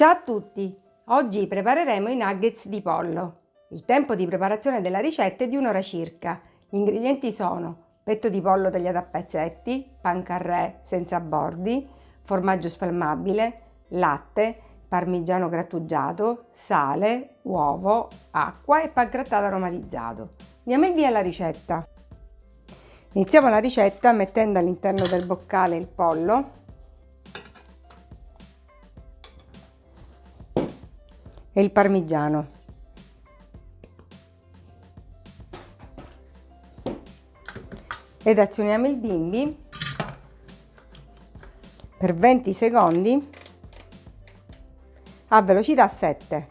Ciao a tutti! Oggi prepareremo i nuggets di pollo. Il tempo di preparazione della ricetta è di un'ora circa. Gli ingredienti sono petto di pollo tagliato a pezzetti, pancarré senza bordi, formaggio spalmabile, latte, parmigiano grattugiato, sale, uovo, acqua e pangrattato aromatizzato. Andiamo in via la ricetta. Iniziamo la ricetta mettendo all'interno del boccale il pollo e il parmigiano. Ed azioniamo il bimbi per 20 secondi a velocità 7.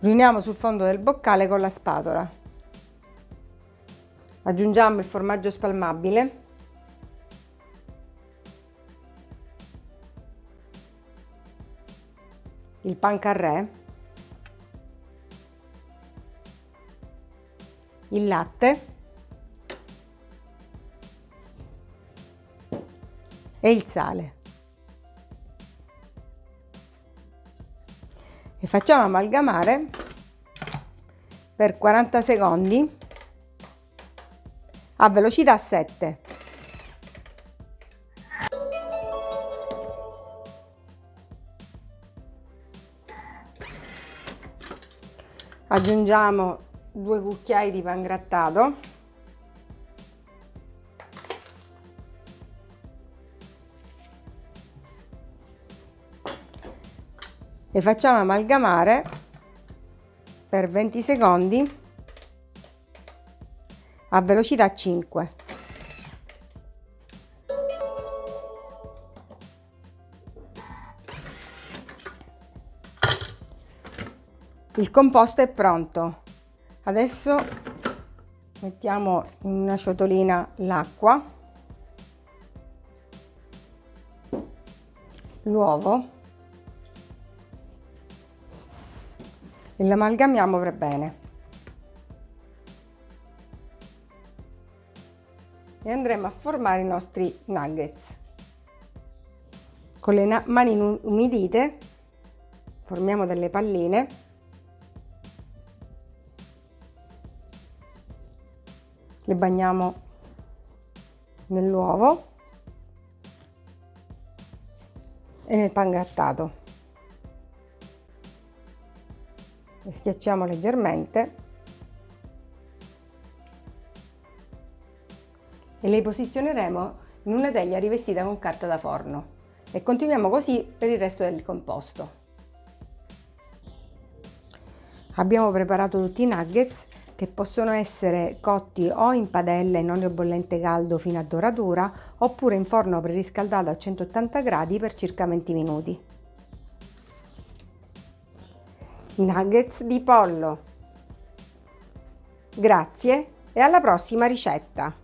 Riuniamo sul fondo del boccale con la spatola. Aggiungiamo il formaggio spalmabile. Il pancarré. Il latte. E il sale. E facciamo amalgamare per 40 secondi a velocità 7. Aggiungiamo due cucchiai di pangrattato. E facciamo amalgamare per 20 secondi a velocità 5. Il composto è pronto. Adesso mettiamo in una ciotolina l'acqua, l'uovo e l'amalgamiamo per bene. E andremo a formare i nostri nuggets. Con le mani umidite formiamo delle palline le bagniamo nell'uovo e nel pan grattato. Le schiacciamo leggermente e le posizioneremo in una teglia rivestita con carta da forno e continuiamo così per il resto del composto. Abbiamo preparato tutti i nuggets che possono essere cotti o in padella in olio bollente caldo fino a doratura oppure in forno preriscaldato a 180 gradi per circa 20 minuti. Nuggets di pollo. Grazie e alla prossima ricetta!